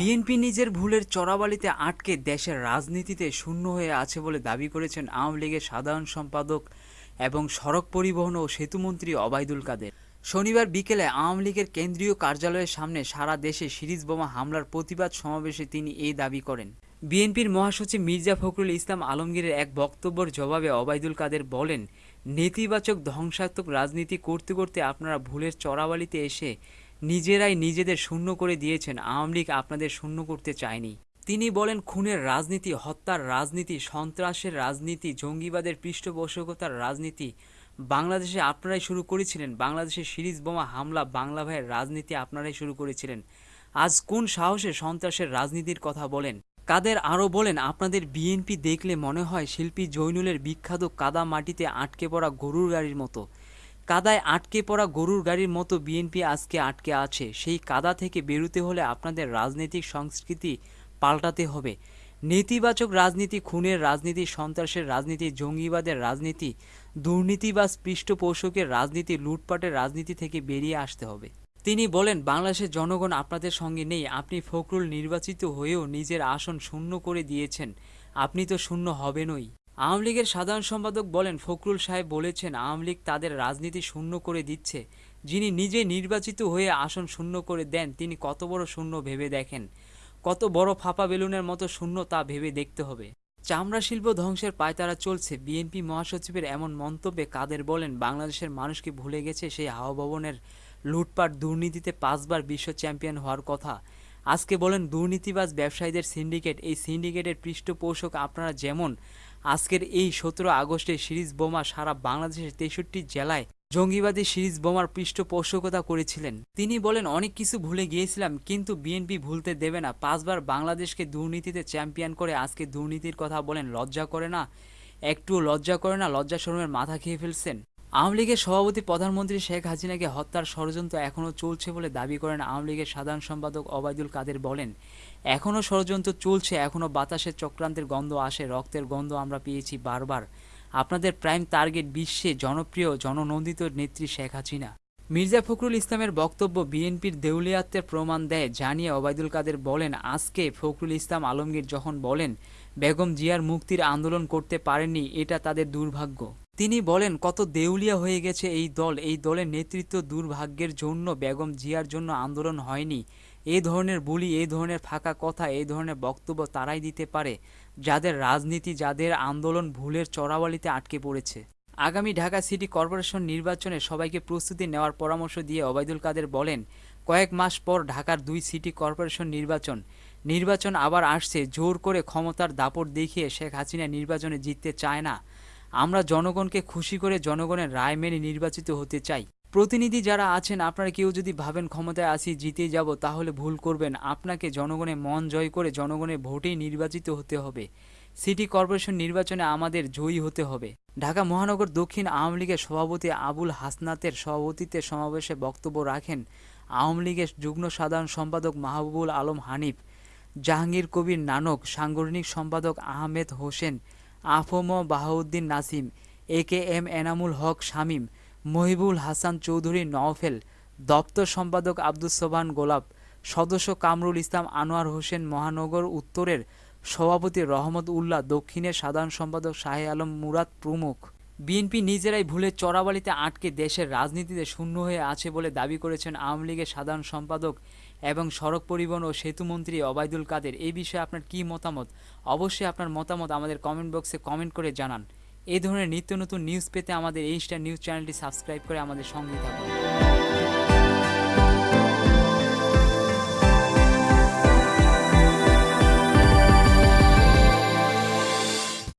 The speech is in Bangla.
বিএনপি নিজের ভুলের চরাবালিতে আটকে দেশের রাজনীতিতে শূন্য হয়ে আছে বলে দাবি করেছেন আওয়ামী লীগের সাধারণ সম্পাদক এবং সড়ক পরিবহন ও সেতুমন্ত্রী অবায়দুল কাদের। শনিবার বিকেলে আওয়ামী লীগের কেন্দ্রীয় কার্যালয়ের সামনে সারা দেশে সিরিজ বোমা হামলার প্রতিবাদ সমাবেশে তিনি এই দাবি করেন। বিএনপির মহাসচিব মির্জা ফখরুল ইসলাম আলমগীরের এক বক্তব্যের জবাবে অবায়দুল কাদের বলেন, নেতিবাচক ধ্বংসাত্মক রাজনীতি করতে করতে আপনারা ভুলের চরাবালিতে এসে নিজেরাই নিজেদের শূন্য করে দিয়েছেন। আওয়ামী লীগ আপনাদের শূন্য করতে চায়নি। তিনি বলেন, খুনের রাজনীতি, হত্যার রাজনীতি, সন্ত্রাসের রাজনীতি, জঙ্গিবাদের পৃষ্ঠপোষকতার রাজনীতি। বাংলাদেশে আপনারাই শুরু করেছিলেন। বাংলাদেশে সিরিজ বোমা হামলা, বাংলা ভাইয়ের রাজনীতি আপনারাই শুরু করেছিলেন। আজ কোন সাহসে সন্ত্রাসের রাজনীতির কথা বলেন? কাদের আরও বলেন, আপনাদের বিএনপি দেখলে মনে হয় শিল্পী জৈনুলের বিখ্যাত কাদা মাটিতে আটকে পড়া গরুর গাড়ির মতো। কাদায় আটকে পড়া গরুর গাড়ির মতো বিএনপি আজকে আটকে আছে। সেই কাদা থেকে বেরোতে হলে আপনাদের রাজনৈতিক সংস্কৃতি পাল্টাতে হবে। নেতিবাচক রাজনীতি, খুনের রাজনীতি, সন্ত্রাসের রাজনীতি, জঙ্গিবাদের রাজনীতি দুর্নীতিবাজ পৃষ্ঠপোষকের রাজনীতি, লুটপাটের রাজনীতি থেকে বেরিয়ে আসতে হবে। তিনি বলেন, বাংলাদেশের জনগণ আপনাদের সঙ্গে নেই। আপনি ফখরুল নির্বাচিত হয়েও নিজের আসন শূন্য করে দিয়েছেন। আপনি তো শূন্য হবেনই। আওয়ামী লীগের সাধারণ সম্পাদক বলেন, ফখরুল সাহেব বলেছেন, আওয়ামী লীগ তাদের রাজনীতি শূন্য করে দিচ্ছে। যিনি নিজে নির্বাচিত হয়ে আসন শূন্য করে দেন, তিনি কত বড় শূন্য ভেবে দেখেন। কত বড় ফাঁপা বেলুনের মতো শূন্য তা ভেবে দেখতে হবে। চামড়া শিল্প ধ্বংসের পায়তারা চলছে। বিএনপি মহাসচিবের এমন মন্তব্যে কাদের বলেন, বাংলাদেশের মানুষকে ভুলে গেছে সেই হাওয়া ভবনের লুটপাট দুর্নীতিতে পাঁচবার বিশ্ব চ্যাম্পিয়ন হওয়ার কথা? আজকে বলেন, দুর্নীতিবাজ ব্যবসায়ীদের সিন্ডিকেট, এই সিন্ডিকেটের পৃষ্ঠপোষক আপনারা যেমন আজকের এই সতেরো আগস্টে সিরিজ বোমা সারা বাংলাদেশের তেষট্টি জেলায় জঙ্গিবাদী সিরিজ বোমার পৃষ্ঠপোষকতা করেছিলেন। তিনি বলেন, অনেক কিছু ভুলে গিয়েছিলাম, কিন্তু বিএনপি ভুলতে দেবে না। পাঁচবার বাংলাদেশকে দুর্নীতিতে চ্যাম্পিয়ন করে আজকে দুর্নীতির কথা বলেন, লজ্জা করে না একটু লজ্জা করে না লজ্জা শরমের মাথা খেয়ে ফেলছেন। আওয়ামী লীগের সভাপতি প্রধানমন্ত্রী শেখ হাসিনাকে হত্যার ষড়যন্ত্র এখনও চলছে বলে দাবি করেন আওয়ামী লীগের সাধারণ সম্পাদক অবায়দুল কাদের বলেন, এখনও ষড়যন্ত্র চলছে, এখনও বাতাসের চক্রান্তের গন্ধ আসে, রক্তের গন্ধ আমরা পেয়েছি বারবার। আপনাদের প্রাইম টার্গেট বিশ্বে জনপ্রিয়, জননন্দিত নেত্রী শেখ হাসিনা। মির্জা ফখরুল ইসলামের বক্তব্য বিএনপির দেউলিয়াত্বের প্রমাণ দেয় জানিয়ে ওবায়দুল কাদের বলেন, আজকে ফখরুল ইসলাম আলমগীর যখন বলেন, বেগম জিয়ার মুক্তির আন্দোলন করতে পারেননি, এটা তাদের দুর্ভাগ্য। তিনি বলেন, কত দেউলিয়া হয়ে গেছে এই দল। এই দলের নেতৃত্ব দুর্ভাগ্যের জন্য বেগম জিয়ার জন্য আন্দোলন হয়নি। এই ধরনের বুলি এই ধরনের ফাঁকা কথা এই ধরনের বক্তব্য তারাই দিতে পারে। যাদের রাজনীতি, যাদের আন্দোলন ভুলের চড়াওয়ালিতে আটকে পড়েছে। আগামী ঢাকা সিটি কর্পোরেশন নির্বাচনে সবাইকে প্রস্তুতি নেওয়ার পরামর্শ দিয়ে ওবায়দুল কাদের বলেন, কয়েক মাস পর ঢাকার দুই সিটি কর্পোরেশন নির্বাচন। নির্বাচন আবার আসছে। জোর করে ক্ষমতার দাপট দেখিয়ে শেখ হাসিনা নির্বাচনে জিততে চায় না। আমরা জনগণকে খুশি করে জনগণের রায় মেনে নির্বাচিত হতে চাই। প্রতিনিধি যারা আছেন, আপনারা কেউ যদি ভাবেন ক্ষমতায় আসি, জিতে যাব, তাহলে ভুল করবেন। আপনাকে জনগণের মন জয় করে জনগণের ভোটেই নির্বাচিত হতে হবে। সিটি কর্পোরেশন নির্বাচনে আমাদের জয়ী হতে হবে। ঢাকা মহানগর দক্ষিণ আওয়ামী লীগের সভাপতি আবুল হাসনাতের সভাপতিত্বে সমাবেশে বক্তব্য রাখেন আওয়ামী লীগের যুগ্ম সাধারণ সম্পাদক মাহবুবুল আলম হানিফ, জাহাঙ্গীর কবির নানক, সাংগঠনিক সম্পাদক আহমেদ হোসেন আফম বাহাউদ্দিন নাসিম এ কে এম এনামুল হক শামীম, মহিবুল হাসান চৌধুরী নওফেল, দপ্তর সম্পাদক আব্দুস সোবান গোলাপ, সদস্য কামরুল ইসলাম আনোয়ার হোসেন মহানগর উত্তরের সভাপতি রহমত উল্লাহ, দক্ষিণের সাধারণ সম্পাদক শাহে আলম মুরাদ প্রমুখ। বিএনপি নিজেরাই ভুলে চড়াবালিতে আটকে দেশের রাজনীতিতে শূন্য হয়ে আছে বলে দাবি করেছেন আওয়ামী লীগের সাধারণ সম্পাদক এবং সড়ক পরিবহন ও সেতুমন্ত্রী অবায়দুল কাদের। এই বিষয়ে আপনার কি মতামত? অবশ্যই আপনার মতামত আমাদের কমেন্ট বক্সে কমেন্ট করে জানান। এই ধরনের নিত্য নতুন নিউজ পেতে আমাদের স্টার নিউজ চ্যানেলটি সাবস্ক্রাইব করে আমাদের সঙ্গে থাকুন।